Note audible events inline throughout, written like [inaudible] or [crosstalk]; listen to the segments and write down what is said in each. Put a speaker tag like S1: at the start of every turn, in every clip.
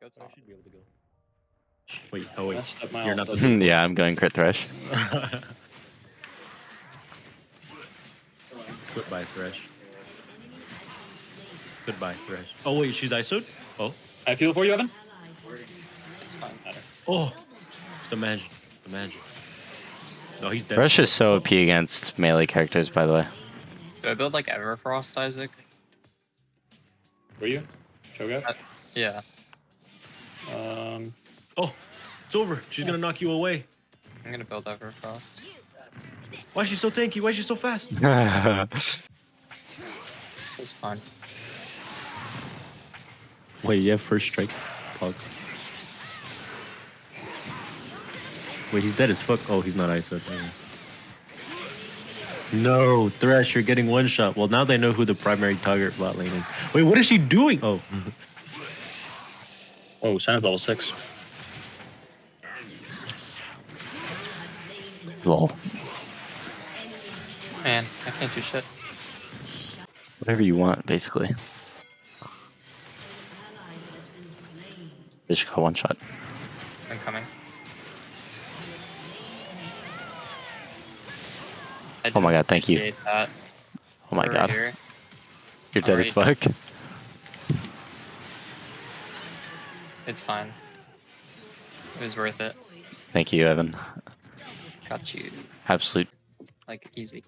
S1: Go
S2: oh,
S1: I
S2: should be able to go. Wait, oh wait.
S3: Messed up my
S2: You're not the [laughs]
S4: yeah, I'm going crit thresh. [laughs]
S2: Goodbye, Thresh. Goodbye, Thresh. Oh wait, she's ISO'd? Oh.
S3: I feel for you, Evan.
S1: It's fine.
S3: Matter.
S2: Oh. It's the magic. The magic. No, he's dead.
S4: Thresh is so OP against melee characters, by the way.
S1: Do I build like Everfrost, Isaac?
S3: Were you? Cho'Gath?
S1: Uh, yeah.
S3: Um,
S2: Oh, it's over. She's gonna knock you away.
S1: I'm gonna build Everfrost.
S2: Why is she so tanky? Why is she so fast? [laughs]
S1: It's fine.
S2: Wait, yeah, first strike. Pog. Wait, he's dead as fuck. Oh, he's not ISO. No, Thresh, you're getting one shot. Well, now they know who the primary target bot lane is. Wait, what is she doing? Oh, [laughs]
S3: oh, Senna's level six.
S4: Lol.
S1: Man, I can't do shit.
S4: Whatever you want, basically. Just got one shot.
S1: I'm coming.
S4: Oh my god, thank you.
S1: That.
S4: Oh my
S1: Over
S4: god.
S1: here.
S4: You're dead as fuck.
S1: It's fine. It was worth it.
S4: Thank you, Evan.
S1: Got you.
S4: Absolute
S1: Like, easy.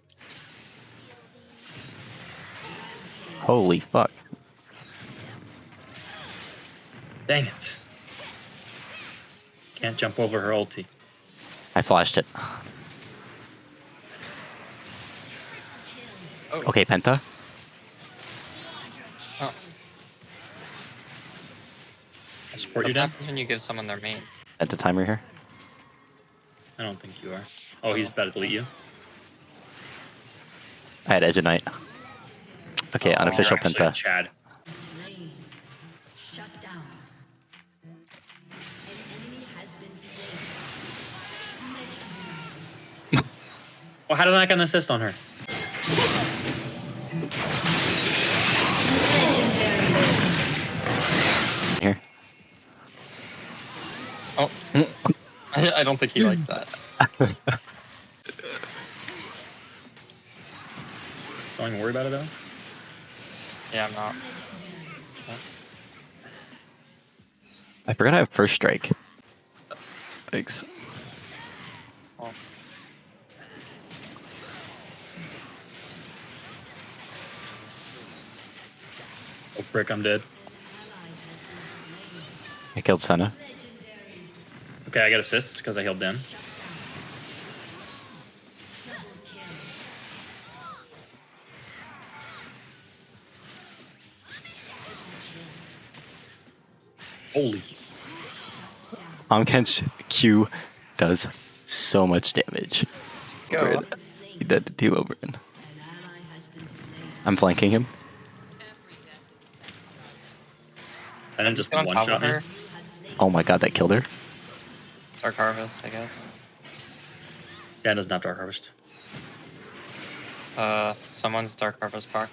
S4: holy fuck.
S3: Dang it. Can't jump over her ulti.
S4: I flashed it.
S1: Oh,
S4: Okay, Penta.
S1: oh.
S3: I support you,
S1: What
S3: Dan?
S1: happens when you give someone their main?
S4: Penta timer here.
S3: I don't think you are. Oh, he's about to delete you.
S4: I had Edge of Night. Okay,
S1: Oh,
S4: unofficial Penta.
S3: Chad.
S5: Shut down. An enemy has [laughs] been slain.
S3: Well, how did I get an assist on her?
S1: Oh. I, mm. [laughs] I don't think he liked that.
S3: Don't even worry about it though.
S1: Yeah, I'm not.
S4: I forgot I have first strike. Thanks.
S1: Oh.
S3: Oh frick, I'm dead.
S4: I killed Senna.
S3: Okay, I got assists because I healed Den. Holy.
S4: Omken's Q does so much damage.
S1: Go.
S4: Over. He did to Team Oberon.
S5: An ally has been slain.
S4: I'm flanking him.
S3: And then just one shot me.
S1: her.
S4: Oh my god, that killed her.
S1: Dark Harvest, I guess.
S3: Yeah, it doesn't have Dark Harvest.
S1: Uh, someone's Dark Harvest park.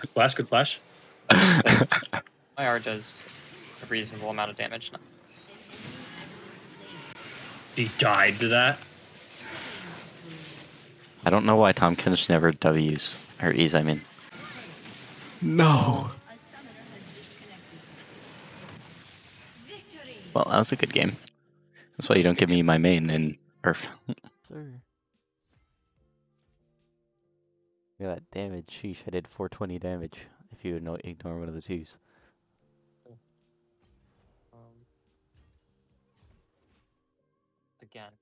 S3: Good flash, good flash. [laughs]
S1: My R does a reasonable amount of damage now.
S3: He died to that.
S4: I don't know why Tahm Kench never W's. Or ease, I mean. No!
S5: A summoner has disconnected. Victory.
S4: Well, that was a good game. That's why you don't give me my main in URF. [laughs] Sir. Look at that damage. Sheesh, I did 420 damage if you no- ignore one of the twos.
S1: Um, again,